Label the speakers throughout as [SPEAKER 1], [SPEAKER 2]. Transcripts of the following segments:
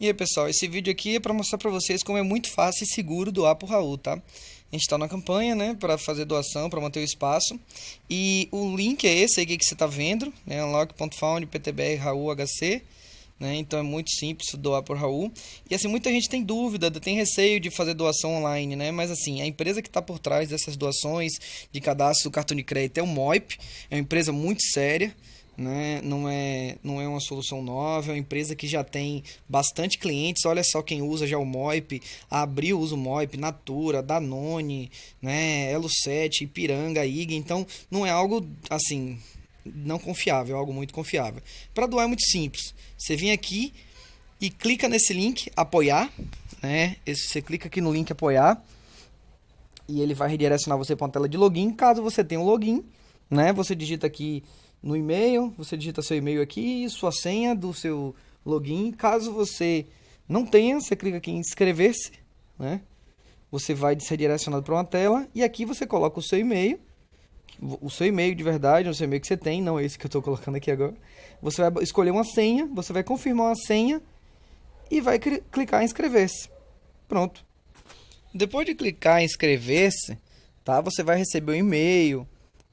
[SPEAKER 1] E aí pessoal, esse vídeo aqui é para mostrar para vocês como é muito fácil e seguro doar pro Raul, tá? A gente está na campanha, né, para fazer doação, para manter o espaço. E o link é esse aí que você está vendo, né, unlock.found. Né, então é muito simples doar por Raul. E assim, muita gente tem dúvida, tem receio de fazer doação online, né? Mas assim, a empresa que está por trás dessas doações de cadastro do cartão de crédito é o Moip, é uma empresa muito séria né? não, é, não é uma solução nova, é uma empresa que já tem bastante clientes. Olha só quem usa já o Moip, a Abril usa o Moip, Natura, Danone, né? Elo 7, Ipiranga, IG. Então não é algo assim não confiável, é algo muito confiável. Para doar é muito simples. Você vem aqui e clica nesse link apoiar, né? Esse, você clica aqui no link apoiar e ele vai redirecionar você para uma tela de login. Caso você tenha um login, né? Você digita aqui no e-mail, você digita seu e-mail aqui e sua senha do seu login. Caso você não tenha, você clica aqui em inscrever-se, né? Você vai ser direcionado para uma tela e aqui você coloca o seu e-mail, o seu e-mail de verdade, o seu e-mail que você tem, não esse que eu estou colocando aqui agora. Você vai escolher uma senha, você vai confirmar uma senha e vai clicar em inscrever-se. Pronto. Depois de clicar em inscrever-se, tá? Você vai receber um e-mail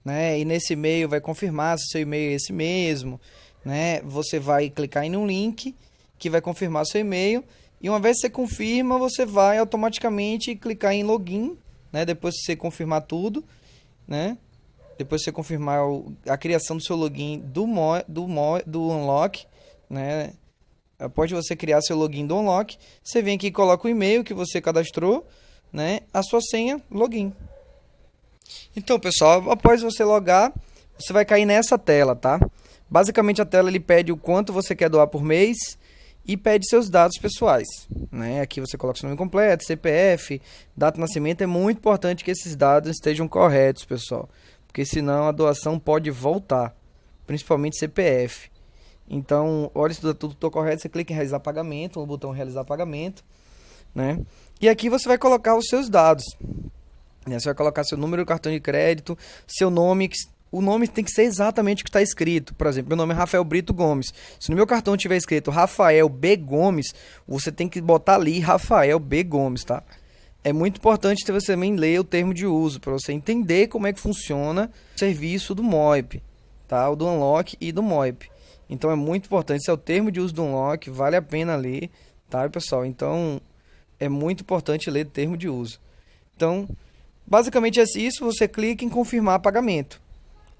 [SPEAKER 1] né? E nesse e-mail vai confirmar se seu e-mail é esse mesmo, né? Você vai clicar em um link que vai confirmar seu e-mail e uma vez que você confirma, você vai automaticamente clicar em login, né? Depois que você confirmar tudo, né? Depois que você confirmar a criação do seu login do Mo, do Mo, do Unlock, né? Após você criar seu login do Unlock, você vem aqui e coloca o e-mail que você cadastrou, né? A sua senha, login. Então, pessoal, após você logar, você vai cair nessa tela, tá? Basicamente a tela ele pede o quanto você quer doar por mês e pede seus dados pessoais, né? Aqui você coloca seu nome completo, CPF, data de nascimento, é muito importante que esses dados estejam corretos, pessoal, porque senão a doação pode voltar, principalmente CPF. Então, olha se tudo está correto, você clica em realizar pagamento, no botão realizar pagamento, né? E aqui você vai colocar os seus dados. Né? Você vai colocar seu número do cartão de crédito, seu nome, o nome tem que ser exatamente o que está escrito. Por exemplo, meu nome é Rafael Brito Gomes. Se no meu cartão tiver escrito Rafael B Gomes, você tem que botar ali Rafael B Gomes, tá? É muito importante você também ler o termo de uso para você entender como é que funciona o serviço do MOIP, tá? O do Unlock e do MOIP. Então é muito importante, esse é o termo de uso do Unlock, vale a pena ler, tá, pessoal? Então é muito importante ler o termo de uso. Então, Basicamente é isso, você clica em confirmar pagamento.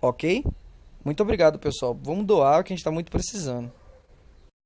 [SPEAKER 1] Ok? Muito obrigado, pessoal. Vamos doar, que a gente está muito precisando.